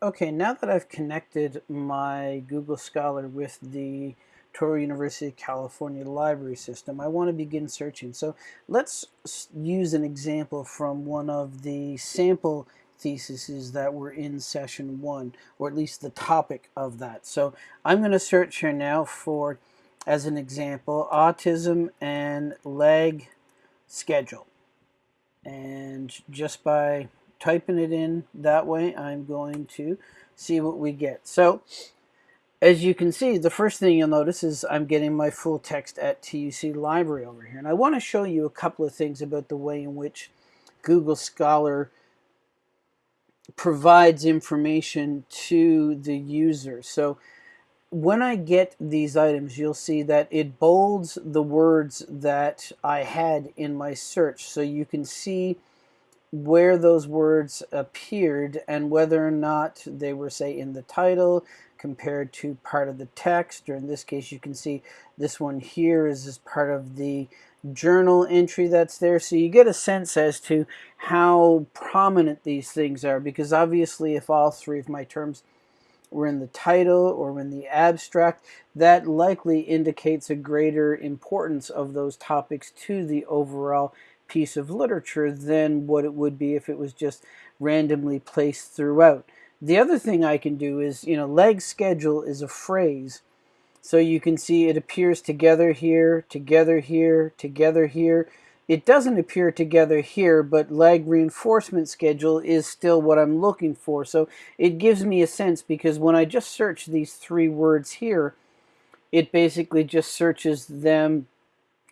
Okay, now that I've connected my Google Scholar with the Touro University of California library system, I want to begin searching. So let's use an example from one of the sample theses that were in session one, or at least the topic of that. So I'm going to search here now for, as an example, autism and lag schedule. And just by typing it in that way, I'm going to see what we get. So as you can see, the first thing you'll notice is I'm getting my full text at TUC Library over here. And I want to show you a couple of things about the way in which Google Scholar provides information to the user. So when I get these items, you'll see that it bolds the words that I had in my search. So you can see where those words appeared and whether or not they were, say, in the title compared to part of the text, or in this case, you can see this one here is as part of the journal entry that's there. So you get a sense as to how prominent these things are, because obviously if all three of my terms were in the title or in the abstract, that likely indicates a greater importance of those topics to the overall piece of literature than what it would be if it was just randomly placed throughout. The other thing I can do is, you know, lag schedule is a phrase. So you can see it appears together here, together here, together here. It doesn't appear together here, but lag reinforcement schedule is still what I'm looking for. So it gives me a sense because when I just search these three words here, it basically just searches them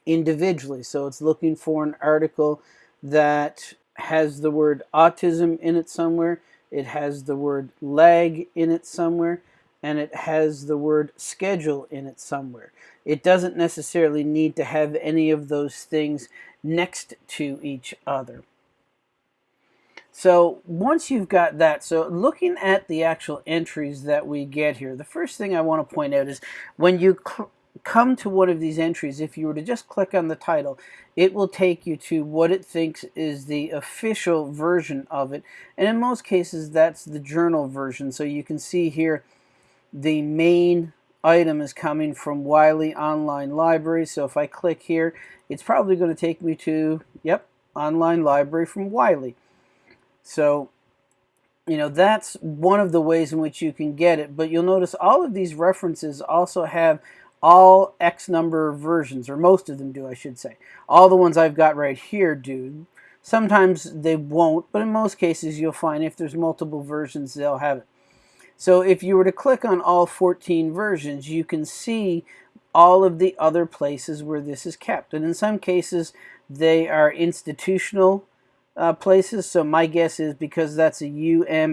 individually. So it's looking for an article that has the word autism in it somewhere, it has the word lag in it somewhere, and it has the word schedule in it somewhere. It doesn't necessarily need to have any of those things next to each other. So once you've got that, so looking at the actual entries that we get here, the first thing I want to point out is when you come to one of these entries, if you were to just click on the title, it will take you to what it thinks is the official version of it. And in most cases, that's the journal version. So you can see here the main item is coming from Wiley Online Library. So if I click here, it's probably going to take me to, yep, Online Library from Wiley. So you know that's one of the ways in which you can get it but you'll notice all of these references also have all X number of versions, or most of them do, I should say. All the ones I've got right here do. Sometimes they won't, but in most cases you'll find if there's multiple versions, they'll have it. So if you were to click on all 14 versions, you can see all of the other places where this is kept. And in some cases, they are institutional uh, places. So my guess is because that's a umn.edu,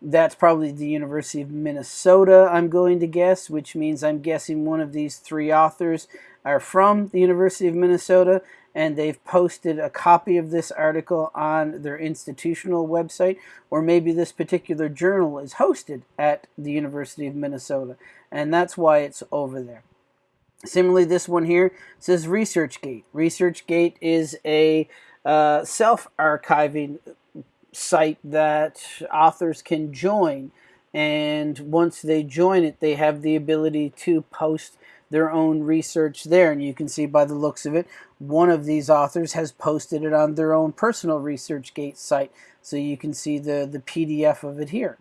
that's probably the University of Minnesota, I'm going to guess, which means I'm guessing one of these three authors are from the University of Minnesota, and they've posted a copy of this article on their institutional website, or maybe this particular journal is hosted at the University of Minnesota, and that's why it's over there. Similarly, this one here says ResearchGate. ResearchGate is a uh, self-archiving site that authors can join. And once they join it, they have the ability to post their own research there. And you can see by the looks of it, one of these authors has posted it on their own personal ResearchGate site. So you can see the, the PDF of it here.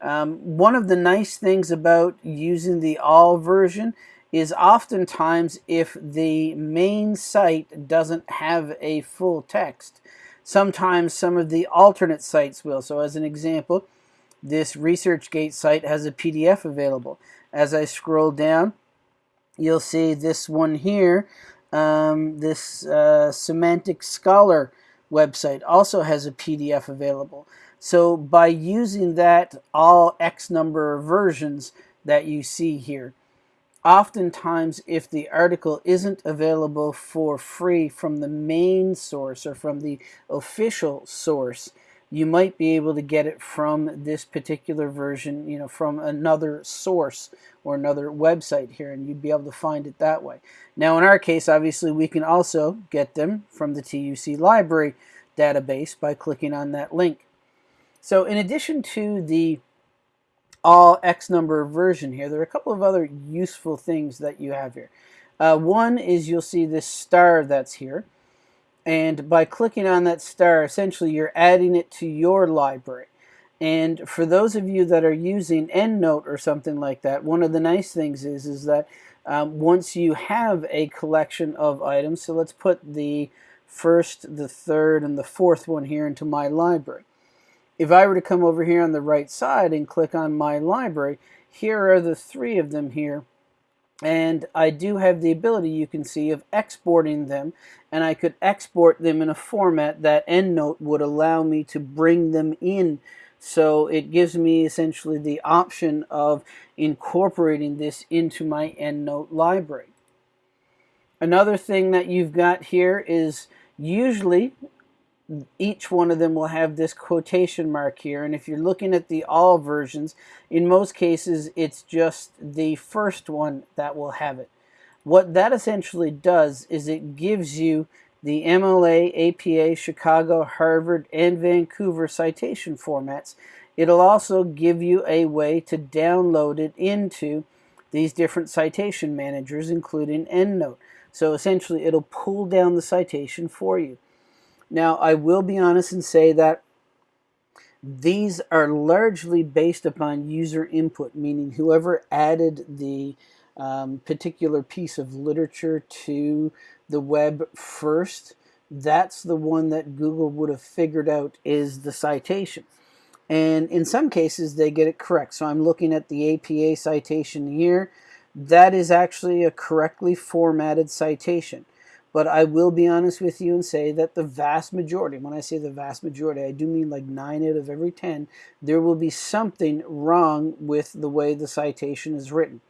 Um, one of the nice things about using the all version is oftentimes if the main site doesn't have a full text, Sometimes some of the alternate sites will. So as an example, this ResearchGate site has a PDF available. As I scroll down, you'll see this one here, um, this uh, Semantic Scholar website also has a PDF available. So by using that all X number of versions that you see here, oftentimes if the article isn't available for free from the main source or from the official source you might be able to get it from this particular version you know from another source or another website here and you'd be able to find it that way. Now in our case obviously we can also get them from the TUC library database by clicking on that link. So in addition to the all X number version here, there are a couple of other useful things that you have here. Uh, one is you'll see this star that's here. And by clicking on that star, essentially you're adding it to your library. And for those of you that are using EndNote or something like that, one of the nice things is, is that um, once you have a collection of items, so let's put the first, the third, and the fourth one here into my library. If I were to come over here on the right side and click on my library, here are the three of them here. And I do have the ability, you can see, of exporting them. And I could export them in a format that EndNote would allow me to bring them in. So it gives me essentially the option of incorporating this into my EndNote library. Another thing that you've got here is usually each one of them will have this quotation mark here and if you're looking at the all versions in most cases it's just the first one that will have it what that essentially does is it gives you the MLA, APA, Chicago, Harvard, and Vancouver citation formats. It'll also give you a way to download it into these different citation managers, including EndNote. So essentially, it'll pull down the citation for you. Now, I will be honest and say that these are largely based upon user input, meaning whoever added the um, particular piece of literature to the web first, that's the one that Google would have figured out is the citation. And in some cases, they get it correct. So I'm looking at the APA citation here. That is actually a correctly formatted citation. But I will be honest with you and say that the vast majority, when I say the vast majority, I do mean like 9 out of every 10, there will be something wrong with the way the citation is written.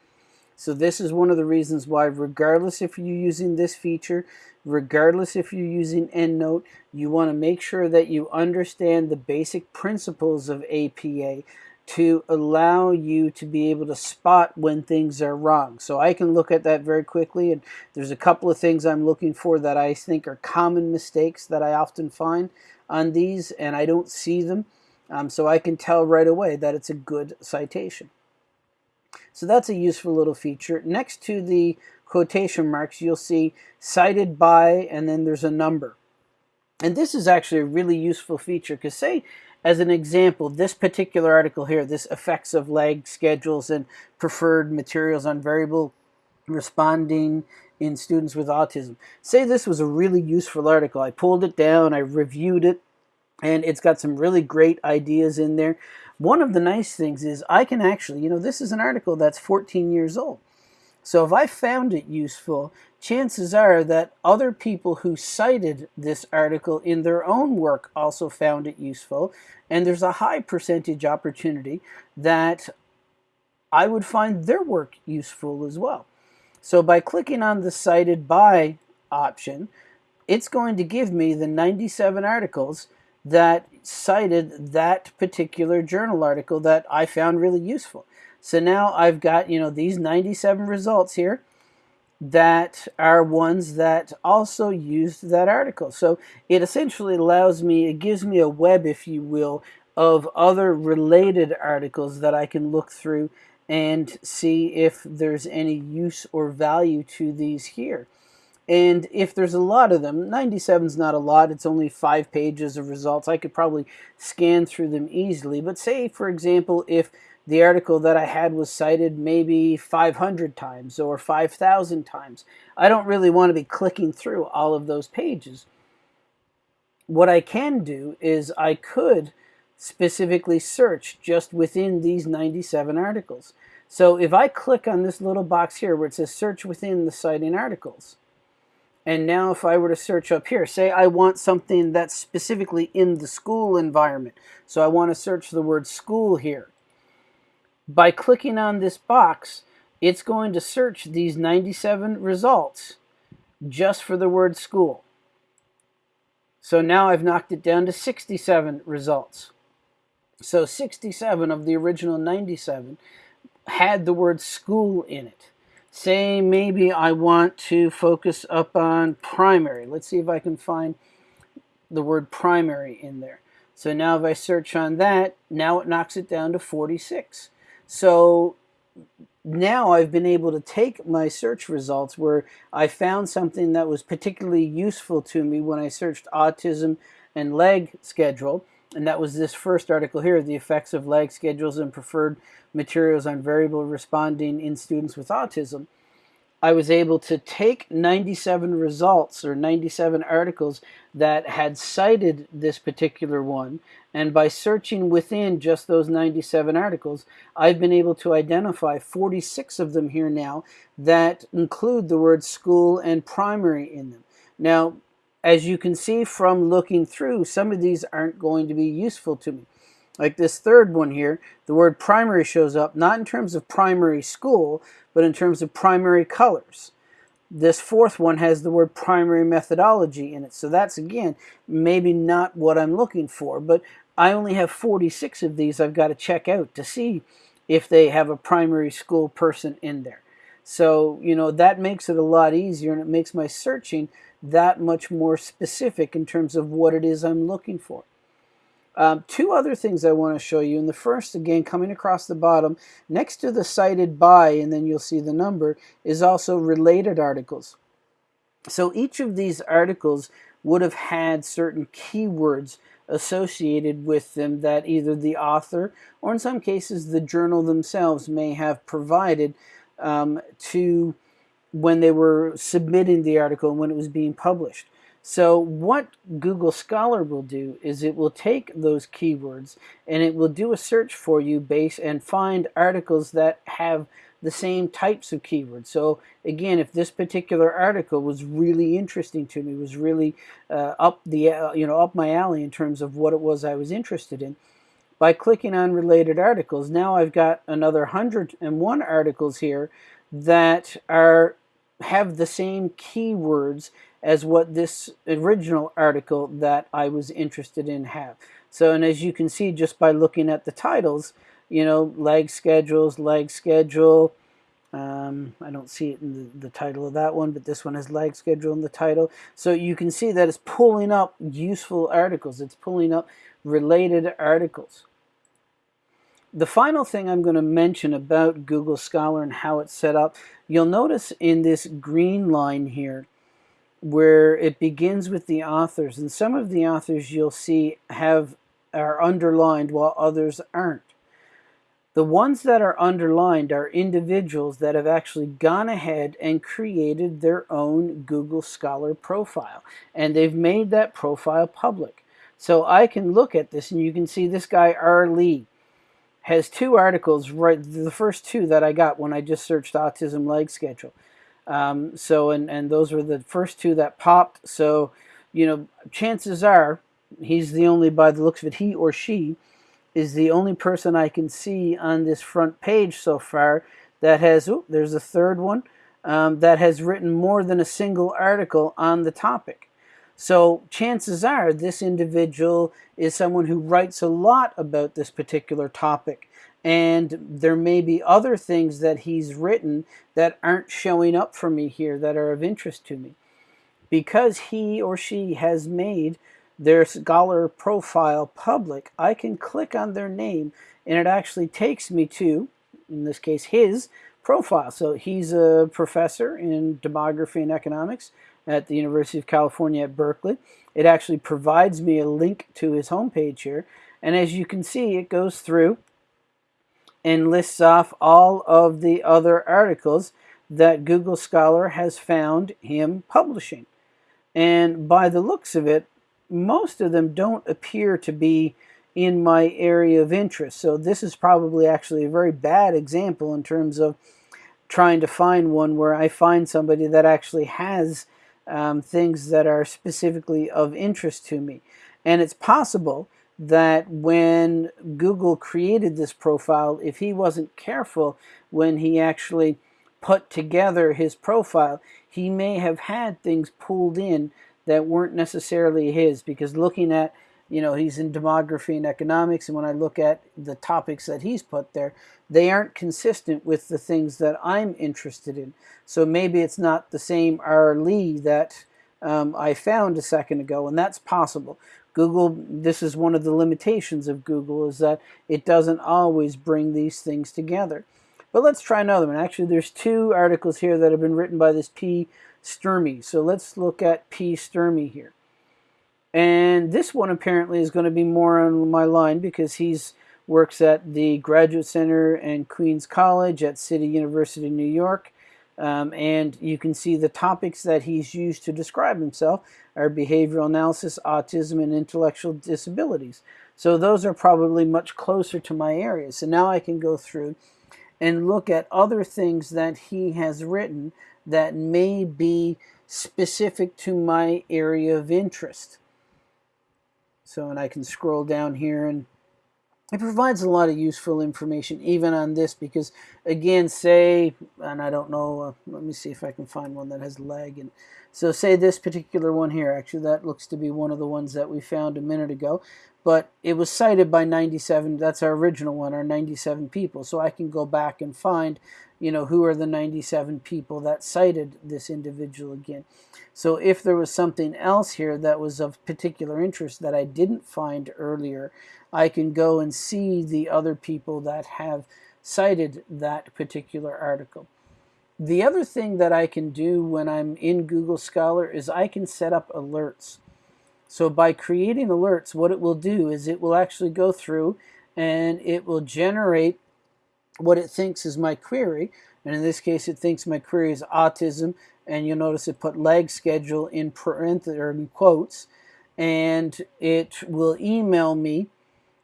So this is one of the reasons why regardless if you're using this feature, regardless if you're using EndNote, you want to make sure that you understand the basic principles of APA to allow you to be able to spot when things are wrong. So I can look at that very quickly and there's a couple of things I'm looking for that I think are common mistakes that I often find on these and I don't see them. Um, so I can tell right away that it's a good citation. So that's a useful little feature. Next to the quotation marks, you'll see cited by, and then there's a number. And this is actually a really useful feature because say as an example, this particular article here, this effects of lag schedules and preferred materials on variable responding in students with autism. Say this was a really useful article. I pulled it down, I reviewed it, and it's got some really great ideas in there. One of the nice things is I can actually, you know, this is an article that's 14 years old. So if I found it useful, chances are that other people who cited this article in their own work also found it useful, and there's a high percentage opportunity that I would find their work useful as well. So by clicking on the cited by option, it's going to give me the 97 articles that cited that particular journal article that I found really useful. So now I've got, you know, these 97 results here that are ones that also used that article. So it essentially allows me, it gives me a web, if you will, of other related articles that I can look through and see if there's any use or value to these here. And if there's a lot of them, 97 is not a lot, it's only five pages of results. I could probably scan through them easily. But say, for example, if the article that I had was cited maybe 500 times or 5,000 times. I don't really want to be clicking through all of those pages. What I can do is I could specifically search just within these 97 articles. So if I click on this little box here where it says search within the citing articles, and now if I were to search up here, say I want something that's specifically in the school environment. So I want to search the word school here. By clicking on this box, it's going to search these 97 results just for the word school. So now I've knocked it down to 67 results. So 67 of the original 97 had the word school in it. Say maybe I want to focus up on primary. Let's see if I can find the word primary in there. So now if I search on that, now it knocks it down to 46. So now I've been able to take my search results where I found something that was particularly useful to me when I searched autism and lag schedule. And that was this first article here, the effects of lag schedules and preferred materials on variable responding in students with autism. I was able to take 97 results or 97 articles that had cited this particular one. And by searching within just those 97 articles, I've been able to identify 46 of them here now that include the word school and primary in them. Now, as you can see from looking through, some of these aren't going to be useful to me. Like this third one here, the word primary shows up, not in terms of primary school, but in terms of primary colors. This fourth one has the word primary methodology in it. So that's, again, maybe not what I'm looking for. But I only have 46 of these I've got to check out to see if they have a primary school person in there. So, you know, that makes it a lot easier and it makes my searching that much more specific in terms of what it is I'm looking for. Um, two other things I want to show you. And the first, again, coming across the bottom, next to the cited by, and then you'll see the number, is also related articles. So each of these articles would have had certain keywords associated with them that either the author or in some cases the journal themselves may have provided um, to when they were submitting the article and when it was being published. So what Google Scholar will do is it will take those keywords and it will do a search for you base and find articles that have the same types of keywords. So again, if this particular article was really interesting to me, was really uh, up the uh, you know up my alley in terms of what it was I was interested in, by clicking on related articles, now I've got another 101 articles here that are have the same keywords as what this original article that I was interested in have. So, and as you can see just by looking at the titles, you know, lag schedules, lag schedule. Um, I don't see it in the, the title of that one, but this one has lag schedule in the title. So you can see that it's pulling up useful articles. It's pulling up related articles. The final thing I'm going to mention about Google Scholar and how it's set up, you'll notice in this green line here, where it begins with the authors. And some of the authors you'll see have are underlined while others aren't. The ones that are underlined are individuals that have actually gone ahead and created their own Google Scholar profile. And they've made that profile public. So I can look at this and you can see this guy R. Lee has two articles, right the first two that I got when I just searched autism lag schedule. Um, so, and, and those were the first two that popped. So, you know, chances are he's the only, by the looks of it, he or she is the only person I can see on this front page so far that has, oh, there's a third one, um, that has written more than a single article on the topic. So chances are this individual is someone who writes a lot about this particular topic and there may be other things that he's written that aren't showing up for me here that are of interest to me. Because he or she has made their scholar profile public, I can click on their name and it actually takes me to, in this case, his profile. So he's a professor in demography and economics at the University of California at Berkeley. It actually provides me a link to his homepage here. And as you can see, it goes through and lists off all of the other articles that Google Scholar has found him publishing. And by the looks of it, most of them don't appear to be in my area of interest. So this is probably actually a very bad example in terms of trying to find one where I find somebody that actually has um, things that are specifically of interest to me. And it's possible that when Google created this profile, if he wasn't careful when he actually put together his profile, he may have had things pulled in that weren't necessarily his because looking at you know he's in demography and economics and when I look at the topics that he's put there they aren't consistent with the things that I'm interested in so maybe it's not the same R. Lee that um, I found a second ago and that's possible Google, this is one of the limitations of Google, is that it doesn't always bring these things together. But let's try another one. Actually, there's two articles here that have been written by this P. Sturmey. So let's look at P. Sturmey here. And this one apparently is going to be more on my line because he's works at the Graduate Center and Queens College at City University, New York. Um, and you can see the topics that he's used to describe himself are behavioral analysis, autism, and intellectual disabilities. So those are probably much closer to my area. So now I can go through and look at other things that he has written that may be specific to my area of interest. So, and I can scroll down here and it provides a lot of useful information even on this because again say and I don't know uh, let me see if I can find one that has lag and so say this particular one here actually that looks to be one of the ones that we found a minute ago but it was cited by 97 that's our original one our 97 people so I can go back and find you know who are the 97 people that cited this individual again so if there was something else here that was of particular interest that I didn't find earlier I can go and see the other people that have cited that particular article. The other thing that I can do when I'm in Google Scholar is I can set up alerts. So by creating alerts, what it will do is it will actually go through and it will generate what it thinks is my query. And in this case, it thinks my query is autism. And you'll notice it put lag schedule in parentheses or in quotes. And it will email me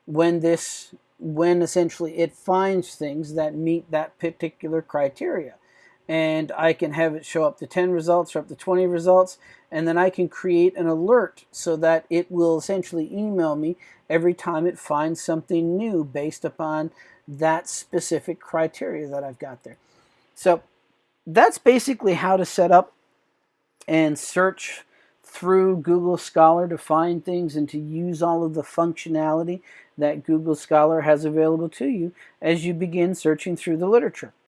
when this when essentially it finds things that meet that particular criteria and I can have it show up to 10 results or up to 20 results and then I can create an alert so that it will essentially email me every time it finds something new based upon that specific criteria that I've got there. So that's basically how to set up and search through Google Scholar to find things and to use all of the functionality that Google Scholar has available to you as you begin searching through the literature.